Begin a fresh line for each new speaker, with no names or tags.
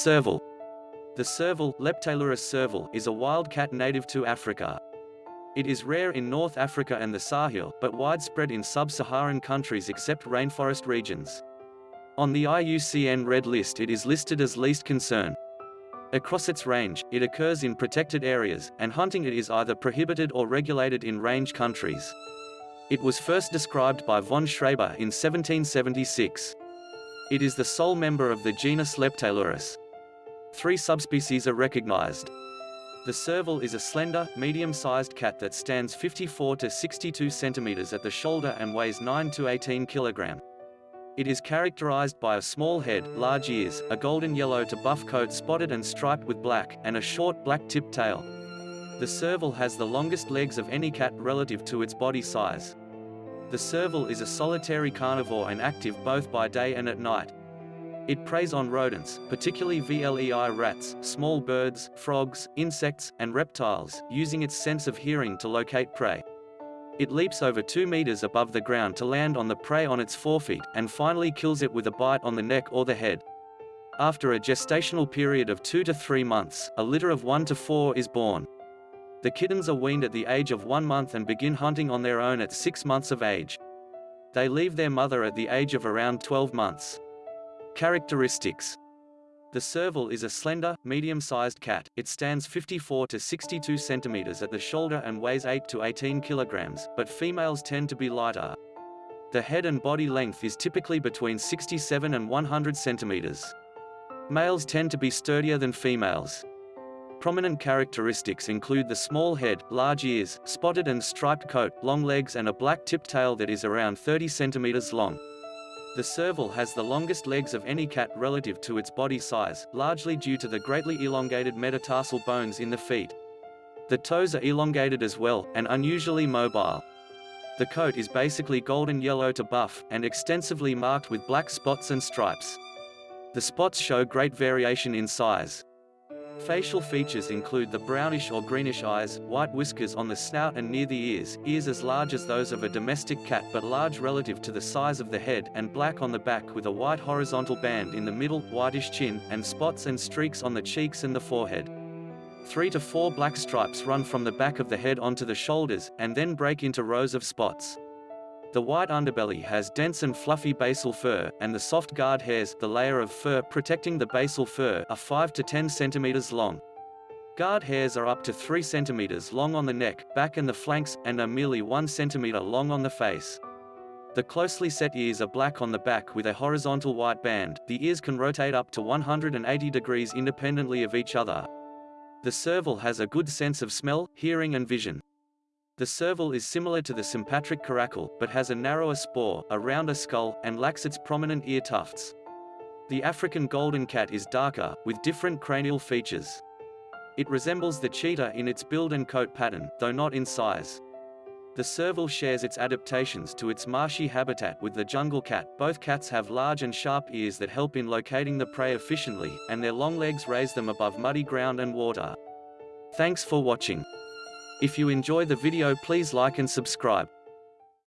Serval. The serval, Leptailurus serval, is a wild cat native to Africa. It is rare in North Africa and the Sahel, but widespread in sub-Saharan countries except rainforest regions. On the IUCN Red List it is listed as least concern. Across its range, it occurs in protected areas, and hunting it is either prohibited or regulated in range countries. It was first described by von Schreber in 1776. It is the sole member of the genus Leptailurus. Three subspecies are recognized. The serval is a slender, medium-sized cat that stands 54 to 62 centimeters at the shoulder and weighs 9 to 18 kilogram. It is characterized by a small head, large ears, a golden yellow to buff coat spotted and striped with black, and a short black-tipped tail. The serval has the longest legs of any cat relative to its body size. The serval is a solitary carnivore and active both by day and at night. It preys on rodents, particularly VLEI rats, small birds, frogs, insects, and reptiles, using its sense of hearing to locate prey. It leaps over 2 meters above the ground to land on the prey on its forefeet, and finally kills it with a bite on the neck or the head. After a gestational period of 2 to 3 months, a litter of 1 to 4 is born. The kittens are weaned at the age of one month and begin hunting on their own at six months of age. They leave their mother at the age of around 12 months. Characteristics The serval is a slender, medium-sized cat. It stands 54 to 62 centimeters at the shoulder and weighs 8 to 18 kilograms, but females tend to be lighter. The head and body length is typically between 67 and 100 centimeters. Males tend to be sturdier than females. Prominent characteristics include the small head, large ears, spotted and striped coat, long legs and a black tipped tail that is around 30 centimeters long. The serval has the longest legs of any cat relative to its body size, largely due to the greatly elongated metatarsal bones in the feet. The toes are elongated as well, and unusually mobile. The coat is basically golden yellow to buff, and extensively marked with black spots and stripes. The spots show great variation in size. Facial features include the brownish or greenish eyes, white whiskers on the snout and near the ears, ears as large as those of a domestic cat but large relative to the size of the head, and black on the back with a white horizontal band in the middle, whitish chin, and spots and streaks on the cheeks and the forehead. Three to four black stripes run from the back of the head onto the shoulders, and then break into rows of spots. The white underbelly has dense and fluffy basal fur, and the soft guard hairs, the layer of fur protecting the basal fur, are 5 to 10 centimeters long. Guard hairs are up to 3 centimeters long on the neck, back and the flanks, and are merely 1 centimeter long on the face. The closely set ears are black on the back with a horizontal white band. The ears can rotate up to 180 degrees independently of each other. The serval has a good sense of smell, hearing and vision. The serval is similar to the sympatric caracal, but has a narrower spore, a rounder skull, and lacks its prominent ear tufts. The African golden cat is darker, with different cranial features. It resembles the cheetah in its build and coat pattern, though not in size. The serval shares its adaptations to its marshy habitat with the jungle cat. Both cats have large and sharp ears that help in locating the prey efficiently, and their long legs raise them above muddy ground and water. Thanks for watching. If you enjoy the video please like and subscribe.